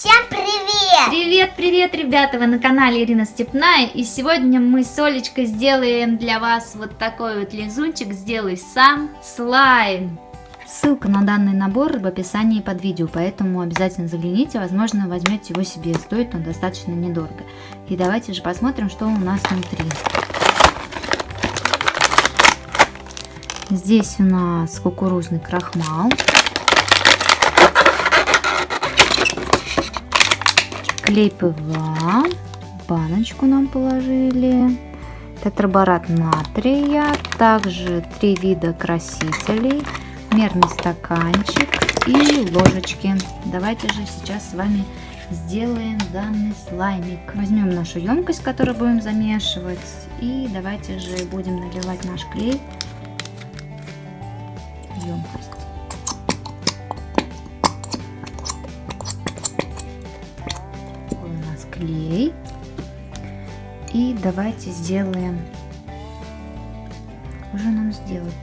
Всем привет! Привет, привет, ребята! Вы на канале Ирина Степная. И сегодня мы с Олечкой сделаем для вас вот такой вот лизунчик «Сделай сам слайм». Ссылка на данный набор в описании под видео, поэтому обязательно загляните, возможно возьмете его себе, стоит он достаточно недорого. И давайте же посмотрим, что у нас внутри. Здесь у нас кукурузный крахмал. Клей ПВА. Баночку нам положили. Тетраборат натрия. Также три вида красителей. Мерный стаканчик и ложечки. Давайте же сейчас с вами сделаем данный слаймик. Возьмем нашу емкость, которую будем замешивать. И давайте же будем наливать наш клей емкость. Клей. И давайте сделаем, уже нам сделать.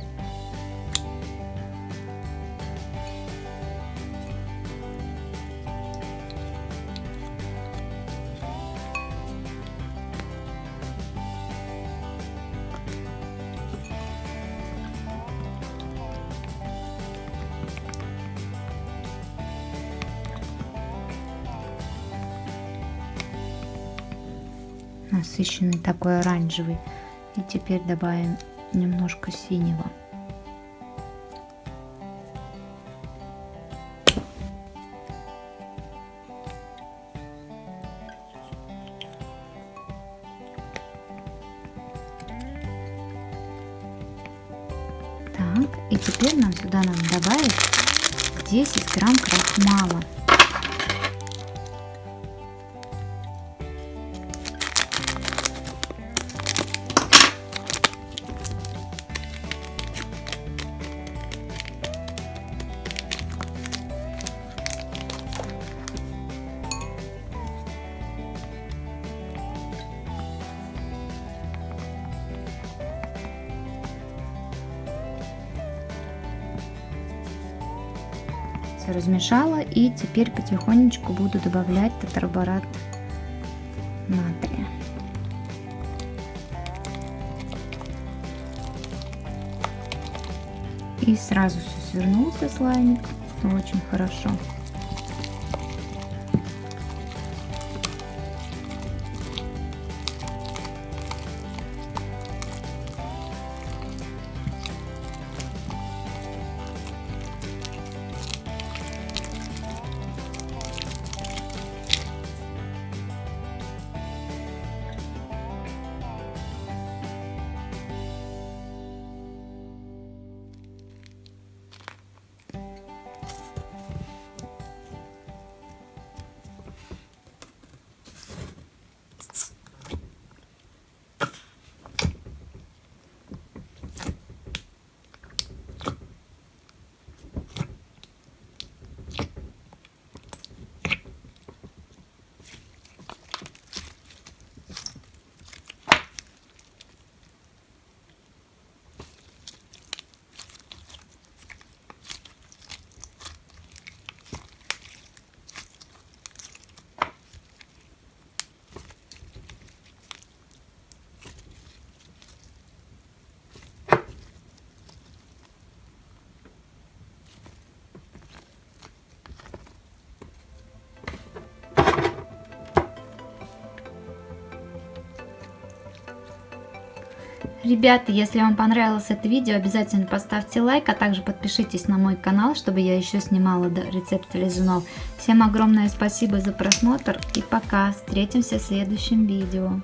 Насыщенный такой оранжевый. И теперь добавим немножко синего. Так, и теперь нам сюда надо добавить 10 грамм крахмала. Все размешала и теперь потихонечку буду добавлять тетраборат натрия. И сразу все свернулся слаймик очень хорошо. Ребята, если вам понравилось это видео, обязательно поставьте лайк, а также подпишитесь на мой канал, чтобы я еще снимала рецепты лизунов. Всем огромное спасибо за просмотр и пока, встретимся в следующем видео.